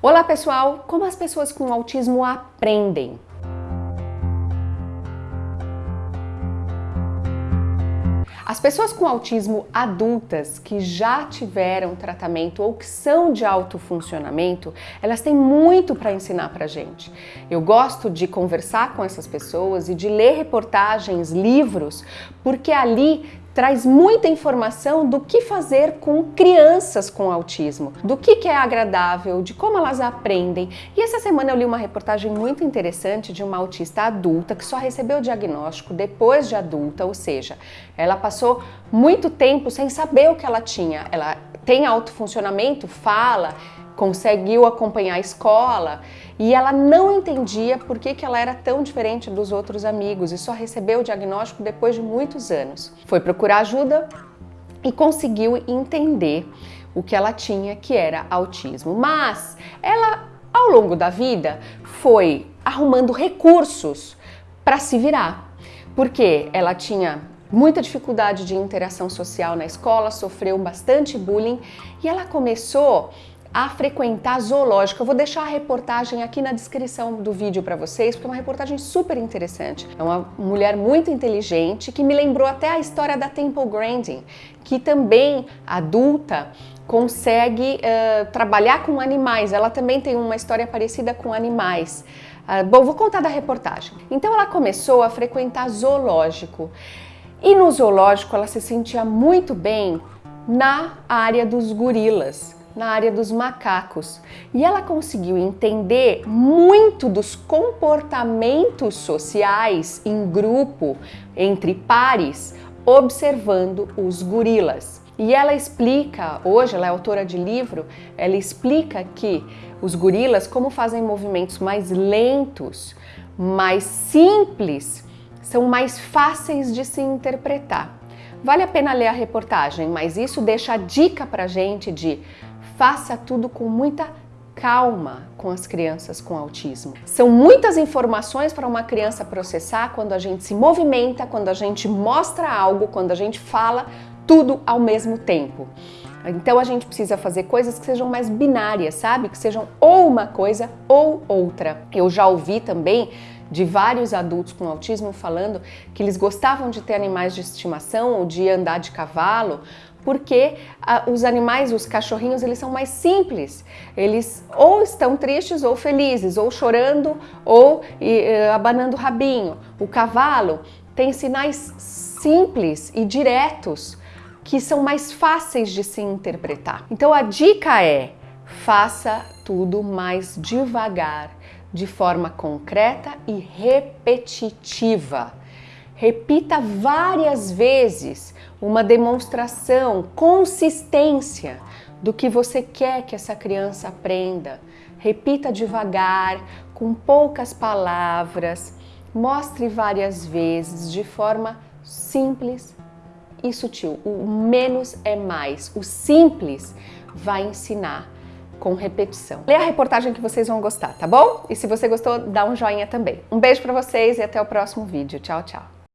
Olá pessoal, como as pessoas com autismo aprendem? As pessoas com autismo adultas que já tiveram tratamento ou que são de alto funcionamento, elas têm muito para ensinar para gente. Eu gosto de conversar com essas pessoas e de ler reportagens, livros, porque ali traz muita informação do que fazer com crianças com autismo, do que, que é agradável, de como elas aprendem. E essa semana eu li uma reportagem muito interessante de uma autista adulta que só recebeu o diagnóstico depois de adulta, ou seja, ela passou muito tempo sem saber o que ela tinha. Ela tem autofuncionamento, fala, conseguiu acompanhar a escola e ela não entendia por que, que ela era tão diferente dos outros amigos e só recebeu o diagnóstico depois de muitos anos. Foi procurar ajuda e conseguiu entender o que ela tinha, que era autismo. Mas ela, ao longo da vida, foi arrumando recursos para se virar, porque ela tinha muita dificuldade de interação social na escola, sofreu bastante bullying e ela começou a frequentar zoológico. Eu vou deixar a reportagem aqui na descrição do vídeo para vocês, porque é uma reportagem super interessante. É uma mulher muito inteligente que me lembrou até a história da Temple Grandin, que também adulta consegue uh, trabalhar com animais. Ela também tem uma história parecida com animais. Uh, bom, vou contar da reportagem. Então ela começou a frequentar zoológico. E no zoológico ela se sentia muito bem na área dos gorilas na área dos macacos e ela conseguiu entender muito dos comportamentos sociais em grupo, entre pares, observando os gorilas. E ela explica, hoje ela é autora de livro, ela explica que os gorilas, como fazem movimentos mais lentos, mais simples, são mais fáceis de se interpretar. Vale a pena ler a reportagem, mas isso deixa a dica pra gente de faça tudo com muita calma com as crianças com autismo. São muitas informações para uma criança processar quando a gente se movimenta, quando a gente mostra algo, quando a gente fala tudo ao mesmo tempo. Então a gente precisa fazer coisas que sejam mais binárias, sabe? Que sejam ou uma coisa ou outra. Eu já ouvi também de vários adultos com autismo falando que eles gostavam de ter animais de estimação ou de andar de cavalo porque ah, os animais, os cachorrinhos, eles são mais simples. Eles ou estão tristes ou felizes, ou chorando ou e, uh, abanando o rabinho. O cavalo tem sinais simples e diretos que são mais fáceis de se interpretar. Então a dica é, faça tudo mais devagar, de forma concreta e repetitiva. Repita várias vezes uma demonstração, consistência do que você quer que essa criança aprenda. Repita devagar, com poucas palavras, mostre várias vezes de forma simples e sutil. O menos é mais. O simples vai ensinar com repetição. Lê a reportagem que vocês vão gostar, tá bom? E se você gostou, dá um joinha também. Um beijo para vocês e até o próximo vídeo. Tchau, tchau.